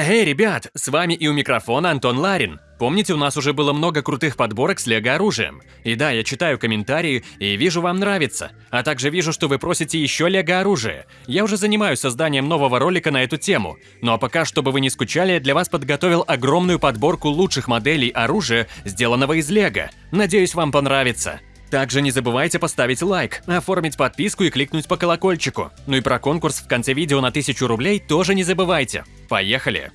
Эй, ребят, с вами и у микрофона Антон Ларин. Помните, у нас уже было много крутых подборок с лего-оружием? И да, я читаю комментарии и вижу, вам нравится. А также вижу, что вы просите еще лего-оружие. Я уже занимаюсь созданием нового ролика на эту тему. Ну а пока, чтобы вы не скучали, я для вас подготовил огромную подборку лучших моделей оружия, сделанного из лего. Надеюсь, вам понравится. Также не забывайте поставить лайк, оформить подписку и кликнуть по колокольчику. Ну и про конкурс в конце видео на 1000 рублей тоже не забывайте. Поехали!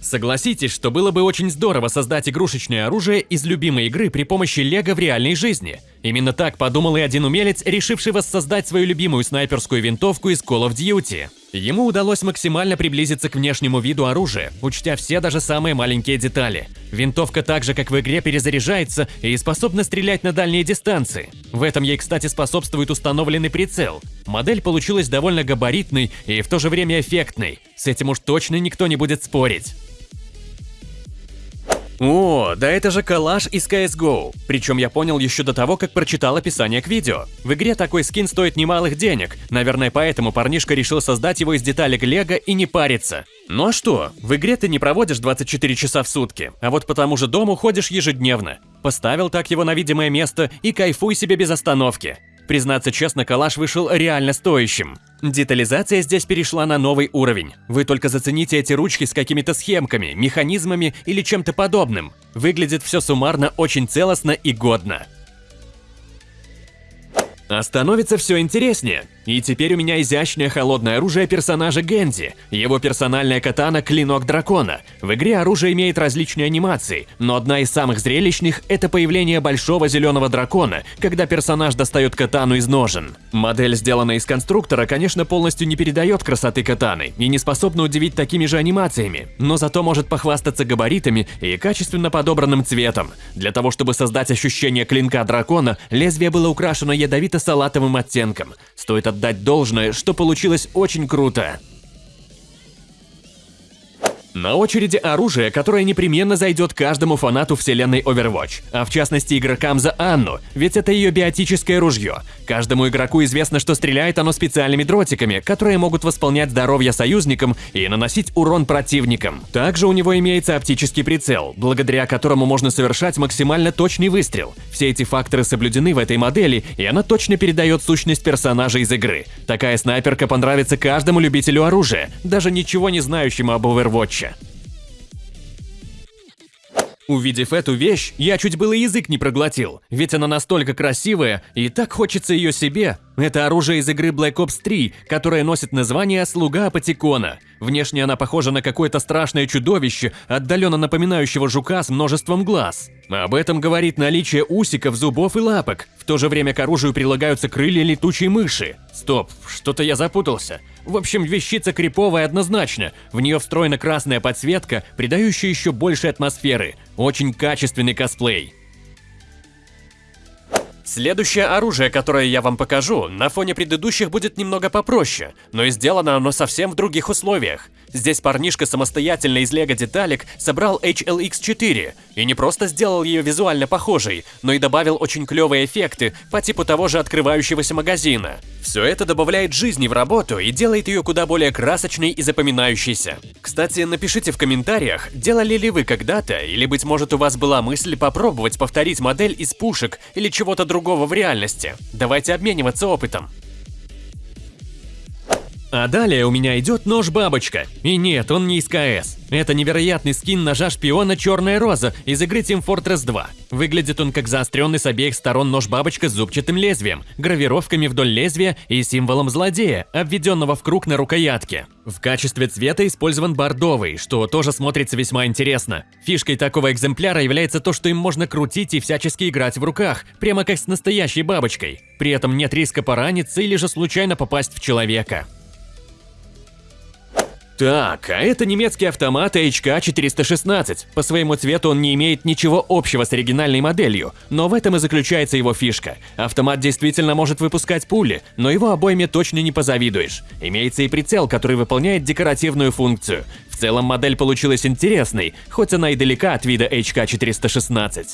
Согласитесь, что было бы очень здорово создать игрушечное оружие из любимой игры при помощи лего в реальной жизни. Именно так подумал и один умелец, решивший воссоздать свою любимую снайперскую винтовку из Call of Duty. Ему удалось максимально приблизиться к внешнему виду оружия, учтя все даже самые маленькие детали. Винтовка так же, как в игре, перезаряжается и способна стрелять на дальние дистанции. В этом ей, кстати, способствует установленный прицел. Модель получилась довольно габаритной и в то же время эффектной. С этим уж точно никто не будет спорить. О, да это же коллаж из CSGO. Причем я понял еще до того, как прочитал описание к видео. В игре такой скин стоит немалых денег. Наверное, поэтому парнишка решил создать его из деталек лего и не париться. Ну а что, в игре ты не проводишь 24 часа в сутки, а вот по тому же дому ходишь ежедневно. Поставил так его на видимое место и кайфуй себе без остановки. Признаться честно, калаш вышел реально стоящим. Детализация здесь перешла на новый уровень. Вы только зацените эти ручки с какими-то схемками, механизмами или чем-то подобным. Выглядит все суммарно очень целостно и годно. А становится все интереснее. И теперь у меня изящное холодное оружие персонажа Гензи, его персональная катана Клинок Дракона. В игре оружие имеет различные анимации, но одна из самых зрелищных – это появление большого зеленого дракона, когда персонаж достает катану из ножен. Модель, сделанная из конструктора, конечно, полностью не передает красоты катаны и не способна удивить такими же анимациями, но зато может похвастаться габаритами и качественно подобранным цветом. Для того, чтобы создать ощущение клинка дракона, лезвие было украшено ядовито-салатовым оттенком. Стоит отдать должное, что получилось очень круто. На очереди оружие, которое непременно зайдет каждому фанату вселенной Overwatch, а в частности игрокам за Анну, ведь это ее биотическое ружье. Каждому игроку известно, что стреляет оно специальными дротиками, которые могут восполнять здоровье союзникам и наносить урон противникам. Также у него имеется оптический прицел, благодаря которому можно совершать максимально точный выстрел. Все эти факторы соблюдены в этой модели, и она точно передает сущность персонажа из игры. Такая снайперка понравится каждому любителю оружия, даже ничего не знающему об Overwatch. Увидев эту вещь, я чуть было язык не проглотил, ведь она настолько красивая, и так хочется ее себе. Это оружие из игры Black Ops 3, которое носит название «Слуга Апатикона». Внешне она похожа на какое-то страшное чудовище, отдаленно напоминающего жука с множеством глаз. Об этом говорит наличие усиков, зубов и лапок. В то же время к оружию прилагаются крылья летучей мыши. Стоп, что-то я запутался. В общем, вещица криповая однозначно. В нее встроена красная подсветка, придающая еще больше атмосферы. Очень качественный косплей. Следующее оружие, которое я вам покажу, на фоне предыдущих будет немного попроще, но и сделано оно совсем в других условиях. Здесь парнишка самостоятельно из лего деталек собрал HLX4 и не просто сделал ее визуально похожей, но и добавил очень клевые эффекты по типу того же открывающегося магазина. Все это добавляет жизни в работу и делает ее куда более красочной и запоминающейся. Кстати, напишите в комментариях, делали ли вы когда-то, или быть может у вас была мысль попробовать повторить модель из пушек или чего-то другого в реальности. Давайте обмениваться опытом. А далее у меня идет нож-бабочка. И нет, он не из КС. Это невероятный скин ножа шпиона Черная Роза из игры Team Fortress 2. Выглядит он как заостренный с обеих сторон нож-бабочка с зубчатым лезвием, гравировками вдоль лезвия и символом злодея, обведенного в круг на рукоятке. В качестве цвета использован бордовый, что тоже смотрится весьма интересно. Фишкой такого экземпляра является то, что им можно крутить и всячески играть в руках, прямо как с настоящей бабочкой. При этом нет риска пораниться или же случайно попасть в человека. Так, а это немецкий автомат HK416. По своему цвету он не имеет ничего общего с оригинальной моделью, но в этом и заключается его фишка. Автомат действительно может выпускать пули, но его обойме точно не позавидуешь. Имеется и прицел, который выполняет декоративную функцию. В целом модель получилась интересной, хоть она и далека от вида HK416.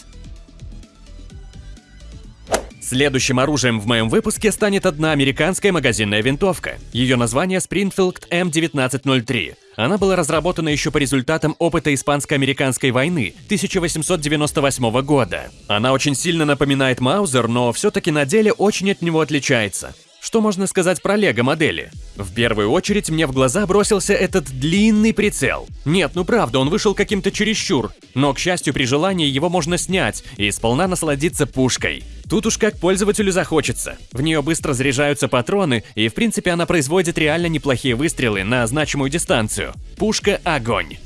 Следующим оружием в моем выпуске станет одна американская магазинная винтовка. Ее название Springfield M1903. Она была разработана еще по результатам опыта Испанско-американской войны 1898 года. Она очень сильно напоминает Маузер, но все-таки на деле очень от него отличается. Что можно сказать про лего-модели? В первую очередь мне в глаза бросился этот длинный прицел. Нет, ну правда, он вышел каким-то чересчур, но, к счастью, при желании его можно снять и сполна насладиться пушкой. Тут уж как пользователю захочется. В нее быстро заряжаются патроны, и в принципе она производит реально неплохие выстрелы на значимую дистанцию. Пушка – огонь.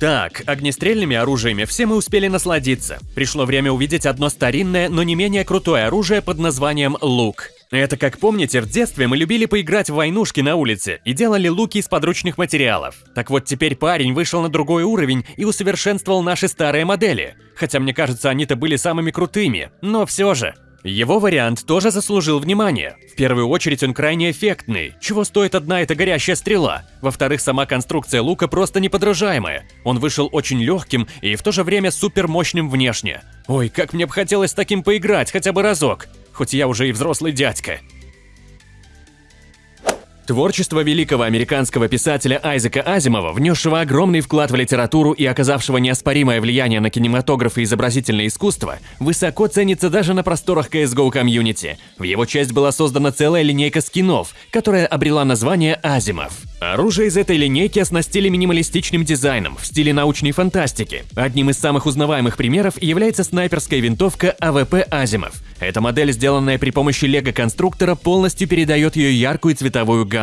Так, огнестрельными оружиями все мы успели насладиться. Пришло время увидеть одно старинное, но не менее крутое оружие под названием лук. Это, как помните, в детстве мы любили поиграть в войнушки на улице и делали луки из подручных материалов. Так вот, теперь парень вышел на другой уровень и усовершенствовал наши старые модели. Хотя, мне кажется, они-то были самыми крутыми, но все же. Его вариант тоже заслужил внимания. В первую очередь он крайне эффектный, чего стоит одна эта горящая стрела. Во-вторых, сама конструкция лука просто неподражаемая. Он вышел очень легким и в то же время супер мощным внешне. Ой, как мне бы хотелось таким поиграть хотя бы разок, хоть я уже и взрослый дядька. Творчество великого американского писателя Айзека Азимова, внесшего огромный вклад в литературу и оказавшего неоспоримое влияние на кинематограф и изобразительное искусство, высоко ценится даже на просторах CSGO комьюнити. В его честь была создана целая линейка скинов, которая обрела название Азимов. Оружие из этой линейки оснастили минималистичным дизайном в стиле научной фантастики. Одним из самых узнаваемых примеров является снайперская винтовка AWP Asiimov. Эта модель, сделанная при помощи лего-конструктора, полностью передает ее яркую цветовую гамму.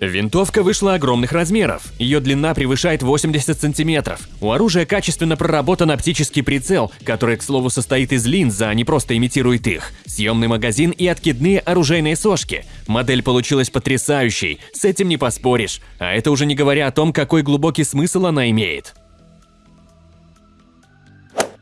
Винтовка вышла огромных размеров. Ее длина превышает 80 сантиметров. У оружия качественно проработан оптический прицел, который, к слову, состоит из линз, а не просто имитирует их, съемный магазин и откидные оружейные сошки. Модель получилась потрясающей, с этим не поспоришь. А это уже не говоря о том, какой глубокий смысл она имеет.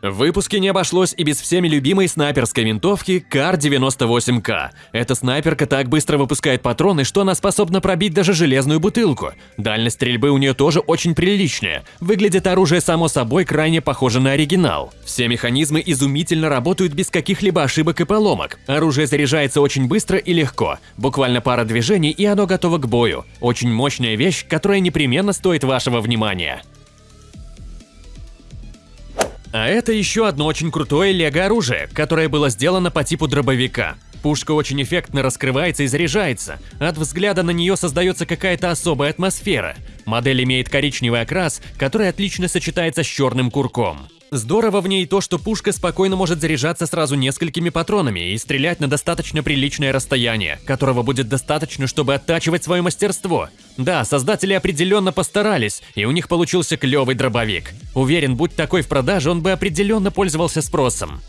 В выпуске не обошлось и без всеми любимой снайперской винтовки КАР-98К. Эта снайперка так быстро выпускает патроны, что она способна пробить даже железную бутылку. Дальность стрельбы у нее тоже очень приличная. Выглядит оружие само собой крайне похоже на оригинал. Все механизмы изумительно работают без каких-либо ошибок и поломок. Оружие заряжается очень быстро и легко. Буквально пара движений и оно готово к бою. Очень мощная вещь, которая непременно стоит вашего внимания. А это еще одно очень крутое лего-оружие, которое было сделано по типу дробовика. Пушка очень эффектно раскрывается и заряжается. От взгляда на нее создается какая-то особая атмосфера. Модель имеет коричневый окрас, который отлично сочетается с черным курком. Здорово в ней то, что пушка спокойно может заряжаться сразу несколькими патронами и стрелять на достаточно приличное расстояние, которого будет достаточно, чтобы оттачивать свое мастерство. Да, создатели определенно постарались, и у них получился клевый дробовик. Уверен, будь такой в продаже, он бы определенно пользовался спросом.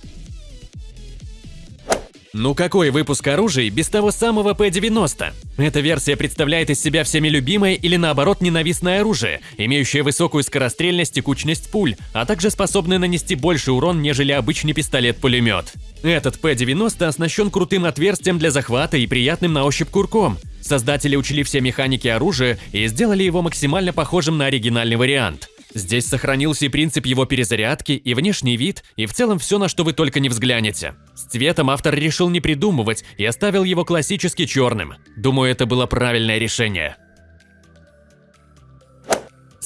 Ну какой выпуск оружия без того самого P-90? Эта версия представляет из себя всеми любимое или наоборот ненавистное оружие, имеющее высокую скорострельность и кучность пуль, а также способное нанести больше урон, нежели обычный пистолет-пулемет. Этот P-90 оснащен крутым отверстием для захвата и приятным на ощупь курком. Создатели учли все механики оружия и сделали его максимально похожим на оригинальный вариант. Здесь сохранился и принцип его перезарядки, и внешний вид, и в целом все, на что вы только не взглянете. С цветом автор решил не придумывать и оставил его классически черным. Думаю, это было правильное решение.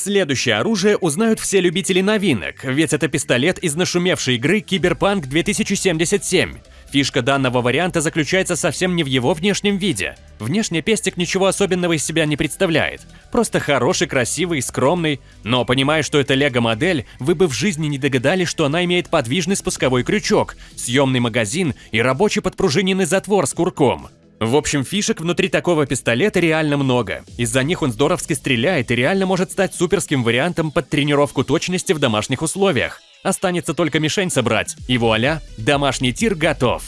Следующее оружие узнают все любители новинок, ведь это пистолет из нашумевшей игры Киберпанк 2077. Фишка данного варианта заключается совсем не в его внешнем виде. Внешне пестик ничего особенного из себя не представляет. Просто хороший, красивый, скромный. Но понимая, что это лего-модель, вы бы в жизни не догадались, что она имеет подвижный спусковой крючок, съемный магазин и рабочий подпружиненный затвор с курком. В общем, фишек внутри такого пистолета реально много. Из-за них он здоровски стреляет и реально может стать суперским вариантом под тренировку точности в домашних условиях. Останется только мишень собрать, и вуаля, домашний тир готов.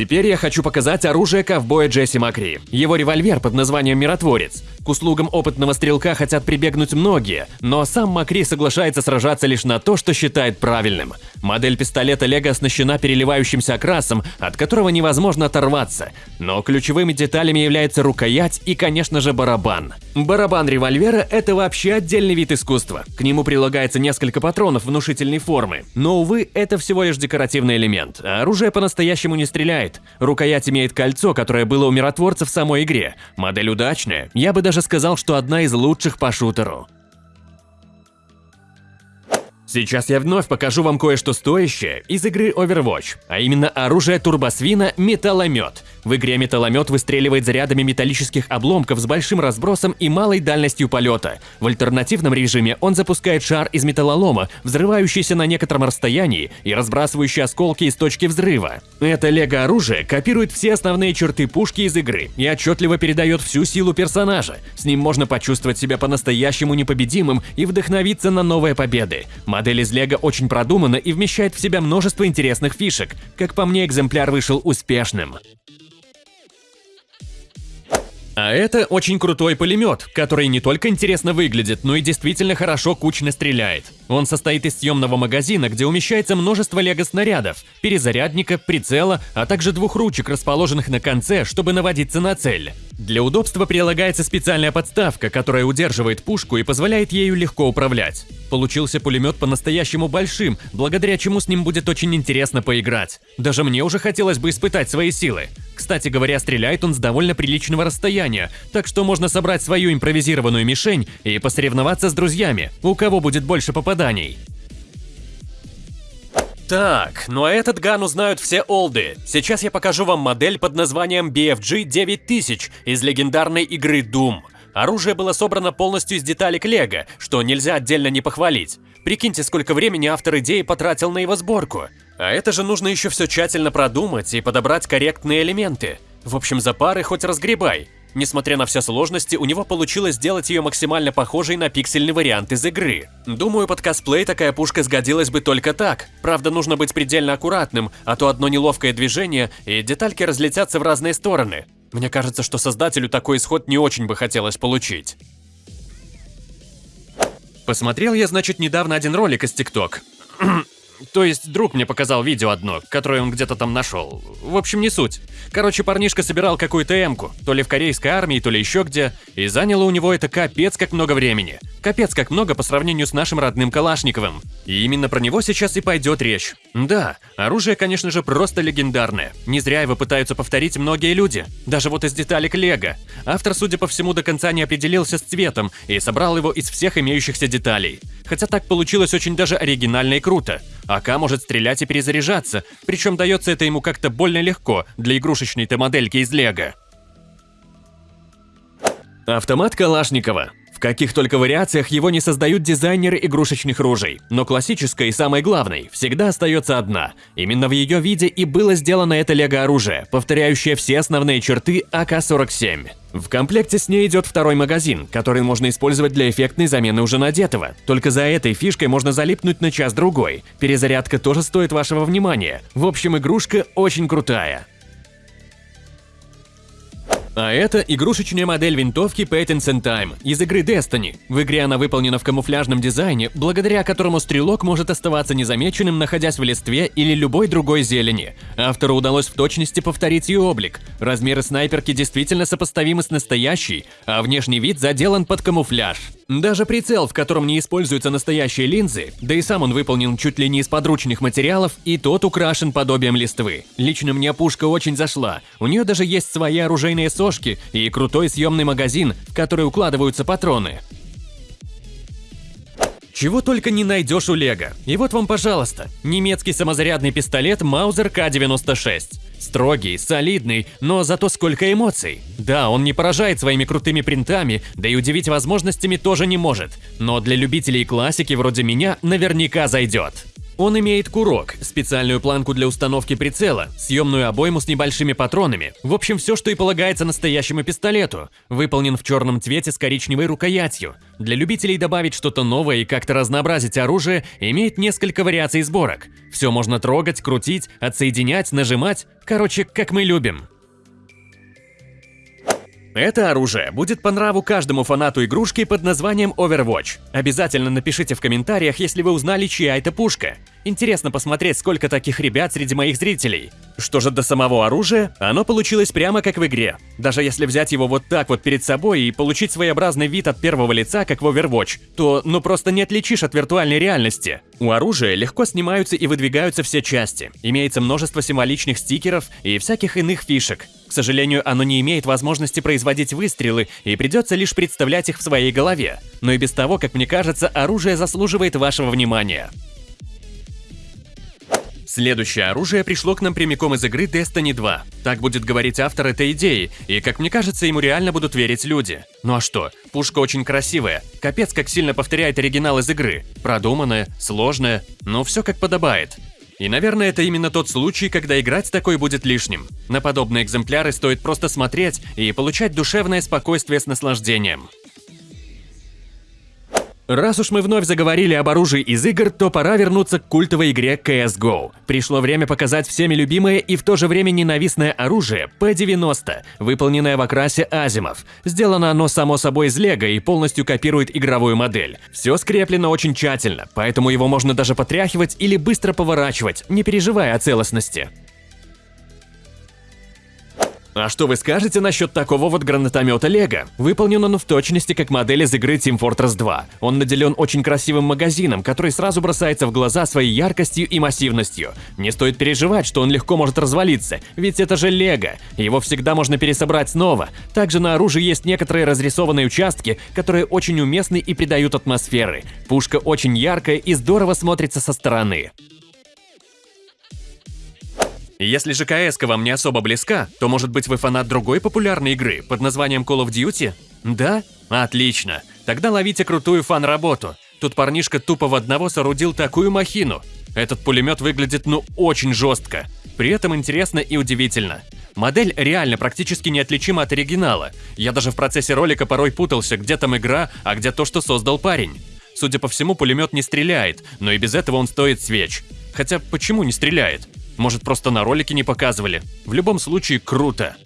Теперь я хочу показать оружие ковбоя Джесси Макри. Его револьвер под названием «Миротворец». К услугам опытного стрелка хотят прибегнуть многие, но сам Макри соглашается сражаться лишь на то, что считает правильным. Модель пистолета Лего оснащена переливающимся окрасом, от которого невозможно оторваться. Но ключевыми деталями является рукоять и, конечно же, барабан. Барабан револьвера – это вообще отдельный вид искусства. К нему прилагается несколько патронов внушительной формы. Но, увы, это всего лишь декоративный элемент, а оружие по-настоящему не стреляет. Рукоять имеет кольцо, которое было у миротворца в самой игре. Модель удачная, я бы даже сказал, что одна из лучших по шутеру. Сейчас я вновь покажу вам кое-что стоящее из игры Overwatch, а именно оружие турбосвина «Металломет». В игре металломет выстреливает зарядами металлических обломков с большим разбросом и малой дальностью полета. В альтернативном режиме он запускает шар из металлолома, взрывающийся на некотором расстоянии и разбрасывающий осколки из точки взрыва. Это лего-оружие копирует все основные черты пушки из игры и отчетливо передает всю силу персонажа. С ним можно почувствовать себя по-настоящему непобедимым и вдохновиться на новые победы. Модель из лего очень продумана и вмещает в себя множество интересных фишек. Как по мне, экземпляр вышел успешным. А это очень крутой пулемет, который не только интересно выглядит, но и действительно хорошо кучно стреляет. Он состоит из съемного магазина, где умещается множество лего-снарядов, перезарядника, прицела, а также двух ручек, расположенных на конце, чтобы наводиться на цель. Для удобства прилагается специальная подставка, которая удерживает пушку и позволяет ею легко управлять. Получился пулемет по-настоящему большим, благодаря чему с ним будет очень интересно поиграть. Даже мне уже хотелось бы испытать свои силы. Кстати говоря, стреляет он с довольно приличного расстояния, так что можно собрать свою импровизированную мишень и посоревноваться с друзьями, у кого будет больше попаданий. Так, ну а этот ган узнают все олды. Сейчас я покажу вам модель под названием BFG 9000 из легендарной игры Doom. Оружие было собрано полностью из деталек Лего, что нельзя отдельно не похвалить. Прикиньте, сколько времени автор идеи потратил на его сборку. А это же нужно еще все тщательно продумать и подобрать корректные элементы. В общем, за пары хоть разгребай. Несмотря на все сложности, у него получилось сделать ее максимально похожей на пиксельный вариант из игры. Думаю, под косплей такая пушка сгодилась бы только так. Правда, нужно быть предельно аккуратным, а то одно неловкое движение, и детальки разлетятся в разные стороны. Мне кажется, что создателю такой исход не очень бы хотелось получить. Посмотрел я, значит, недавно один ролик из ТикТок. То есть друг мне показал видео одно, которое он где-то там нашел. В общем, не суть. Короче, парнишка собирал какую-то эмку, то ли в корейской армии, то ли еще где, и заняло у него это капец как много времени. Капец как много по сравнению с нашим родным Калашниковым. И именно про него сейчас и пойдет речь. Да, оружие, конечно же, просто легендарное. Не зря его пытаются повторить многие люди. Даже вот из деталек Лего. Автор, судя по всему, до конца не определился с цветом и собрал его из всех имеющихся деталей. Хотя так получилось очень даже оригинально и круто. АК может стрелять и перезаряжаться, причем дается это ему как-то больно легко для игрушечной-то модельки из Лего. Автомат Калашникова. Каких только вариациях его не создают дизайнеры игрушечных ружей, но классической и самой главной всегда остается одна. Именно в ее виде и было сделано это лего-оружие, повторяющее все основные черты АК-47. В комплекте с ней идет второй магазин, который можно использовать для эффектной замены уже надетого. Только за этой фишкой можно залипнуть на час-другой. Перезарядка тоже стоит вашего внимания. В общем, игрушка очень крутая. А это игрушечная модель винтовки Patents and Time из игры Destiny. В игре она выполнена в камуфляжном дизайне, благодаря которому стрелок может оставаться незамеченным, находясь в листве или любой другой зелени. Автору удалось в точности повторить ее облик. Размеры снайперки действительно сопоставимы с настоящей, а внешний вид заделан под камуфляж. Даже прицел, в котором не используются настоящие линзы, да и сам он выполнен чуть ли не из подручных материалов, и тот украшен подобием листвы. Лично мне пушка очень зашла. У нее даже есть свои оружейные сошки и крутой съемный магазин, в который укладываются патроны. Чего только не найдешь у Лего. И вот вам, пожалуйста, немецкий самозарядный пистолет Маузер К-96. Строгий, солидный, но зато сколько эмоций. Да, он не поражает своими крутыми принтами, да и удивить возможностями тоже не может, но для любителей классики вроде меня наверняка зайдет. Он имеет курок, специальную планку для установки прицела, съемную обойму с небольшими патронами. В общем, все, что и полагается настоящему пистолету. Выполнен в черном цвете с коричневой рукоятью. Для любителей добавить что-то новое и как-то разнообразить оружие, имеет несколько вариаций сборок. Все можно трогать, крутить, отсоединять, нажимать. Короче, как мы любим. Это оружие будет по нраву каждому фанату игрушки под названием Overwatch. Обязательно напишите в комментариях, если вы узнали, чья это пушка. Интересно посмотреть, сколько таких ребят среди моих зрителей. Что же до самого оружия, оно получилось прямо как в игре. Даже если взять его вот так вот перед собой и получить своеобразный вид от первого лица, как в Overwatch, то ну просто не отличишь от виртуальной реальности. У оружия легко снимаются и выдвигаются все части. Имеется множество символичных стикеров и всяких иных фишек. К сожалению, оно не имеет возможности производить выстрелы и придется лишь представлять их в своей голове. Но и без того, как мне кажется, оружие заслуживает вашего внимания. Следующее оружие пришло к нам прямиком из игры Destiny 2. Так будет говорить автор этой идеи, и, как мне кажется, ему реально будут верить люди. Ну а что, пушка очень красивая, капец как сильно повторяет оригинал из игры. Продуманная, сложная, но все как подобает. И, наверное, это именно тот случай, когда играть такой будет лишним. На подобные экземпляры стоит просто смотреть и получать душевное спокойствие с наслаждением. Раз уж мы вновь заговорили об оружии из игр, то пора вернуться к культовой игре CSGO. Пришло время показать всеми любимое и в то же время ненавистное оружие P90, выполненное в окрасе Азимов. Сделано оно само собой из лего и полностью копирует игровую модель. Все скреплено очень тщательно, поэтому его можно даже потряхивать или быстро поворачивать, не переживая о целостности. А что вы скажете насчет такого вот гранатомета Лего? Выполнен он в точности как модель из игры Team Fortress 2. Он наделен очень красивым магазином, который сразу бросается в глаза своей яркостью и массивностью. Не стоит переживать, что он легко может развалиться, ведь это же Лего. Его всегда можно пересобрать снова. Также на оружии есть некоторые разрисованные участки, которые очень уместны и придают атмосферы. Пушка очень яркая и здорово смотрится со стороны. Если же кс вам не особо близка, то может быть вы фанат другой популярной игры под названием Call of Duty? Да? Отлично. Тогда ловите крутую фан-работу. Тут парнишка тупо в одного соорудил такую махину. Этот пулемет выглядит ну очень жестко. При этом интересно и удивительно. Модель реально практически неотличима от оригинала. Я даже в процессе ролика порой путался, где там игра, а где то, что создал парень. Судя по всему, пулемет не стреляет, но и без этого он стоит свеч. Хотя почему не стреляет? Может, просто на ролике не показывали. В любом случае, круто.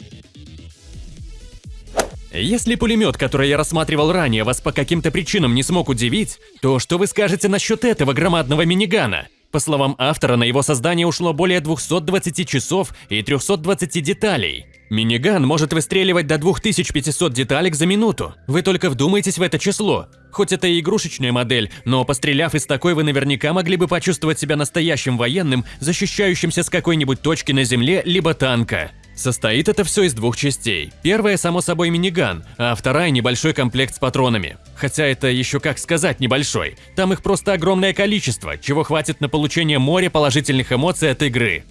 Если пулемет, который я рассматривал ранее, вас по каким-то причинам не смог удивить, то что вы скажете насчет этого громадного минигана? По словам автора, на его создание ушло более 220 часов и 320 деталей. Миниган может выстреливать до 2500 деталек за минуту. Вы только вдумайтесь в это число. Хоть это и игрушечная модель, но постреляв из такой, вы наверняка могли бы почувствовать себя настоящим военным, защищающимся с какой-нибудь точки на земле либо танка. Состоит это все из двух частей. Первая, само собой, миниган, а вторая – небольшой комплект с патронами. Хотя это еще как сказать небольшой. Там их просто огромное количество, чего хватит на получение моря положительных эмоций от игры.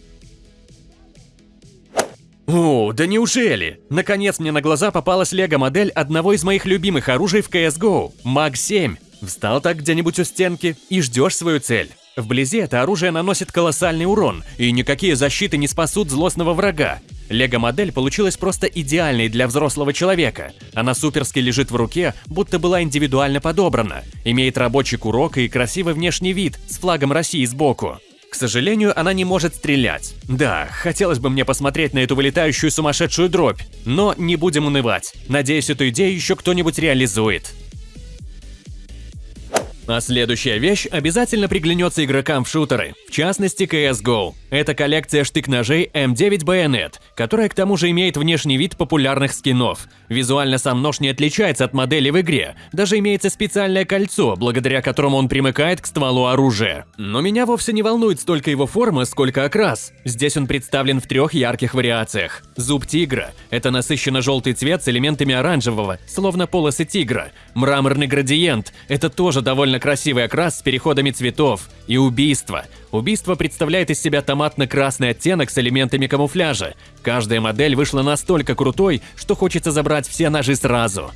О, да неужели? Наконец мне на глаза попалась лего-модель одного из моих любимых оружий в CSGO – МАГ-7. Встал так где-нибудь у стенки и ждешь свою цель. Вблизи это оружие наносит колоссальный урон, и никакие защиты не спасут злостного врага. Лего-модель получилась просто идеальной для взрослого человека. Она суперски лежит в руке, будто была индивидуально подобрана. Имеет рабочий курок и красивый внешний вид с флагом России сбоку. К сожалению, она не может стрелять. Да, хотелось бы мне посмотреть на эту вылетающую сумасшедшую дробь, но не будем унывать. Надеюсь, эту идею еще кто-нибудь реализует. А следующая вещь обязательно приглянется игрокам в шутеры, в частности CSGO. Это коллекция штык-ножей M9 Bayonet, которая к тому же имеет внешний вид популярных скинов. Визуально сам нож не отличается от модели в игре, даже имеется специальное кольцо, благодаря которому он примыкает к стволу оружия. Но меня вовсе не волнует столько его форма, сколько окрас. Здесь он представлен в трех ярких вариациях. Зуб тигра – это насыщенно желтый цвет с элементами оранжевого, словно полосы тигра. Мраморный градиент – это тоже довольно довольно красивый окрас с переходами цветов. И убийство. Убийство представляет из себя томатно-красный оттенок с элементами камуфляжа. Каждая модель вышла настолько крутой, что хочется забрать все ножи сразу.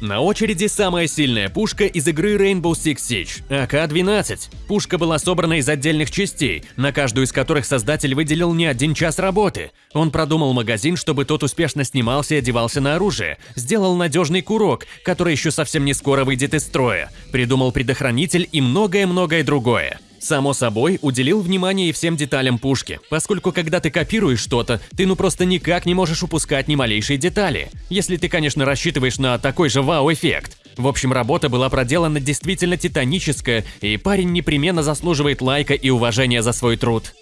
На очереди самая сильная пушка из игры Rainbow Six Siege – АК-12. Пушка была собрана из отдельных частей, на каждую из которых создатель выделил не один час работы. Он продумал магазин, чтобы тот успешно снимался и одевался на оружие, сделал надежный курок, который еще совсем не скоро выйдет из строя, придумал предохранитель и многое-многое другое. Само собой, уделил внимание и всем деталям пушки, поскольку когда ты копируешь что-то, ты ну просто никак не можешь упускать ни малейшей детали, если ты, конечно, рассчитываешь на такой же вау-эффект. В общем, работа была проделана действительно титаническая, и парень непременно заслуживает лайка и уважения за свой труд.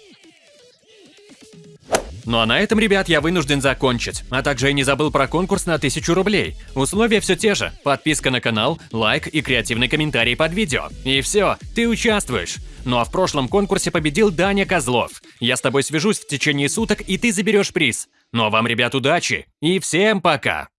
Ну а на этом, ребят, я вынужден закончить. А также я не забыл про конкурс на 1000 рублей. Условия все те же. Подписка на канал, лайк и креативный комментарий под видео. И все, ты участвуешь. Ну а в прошлом конкурсе победил Даня Козлов. Я с тобой свяжусь в течение суток, и ты заберешь приз. Ну а вам, ребят, удачи и всем пока!